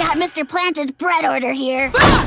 got Mr. Planter's bread order here. Ah!